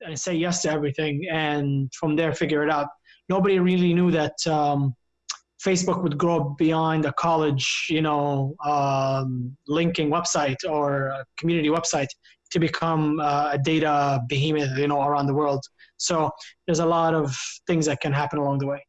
and say yes to everything, and from there figure it out. Nobody really knew that um, Facebook would grow beyond a college, you know, um, linking website or community website to become uh, a data behemoth, you know, around the world. So there's a lot of things that can happen along the way.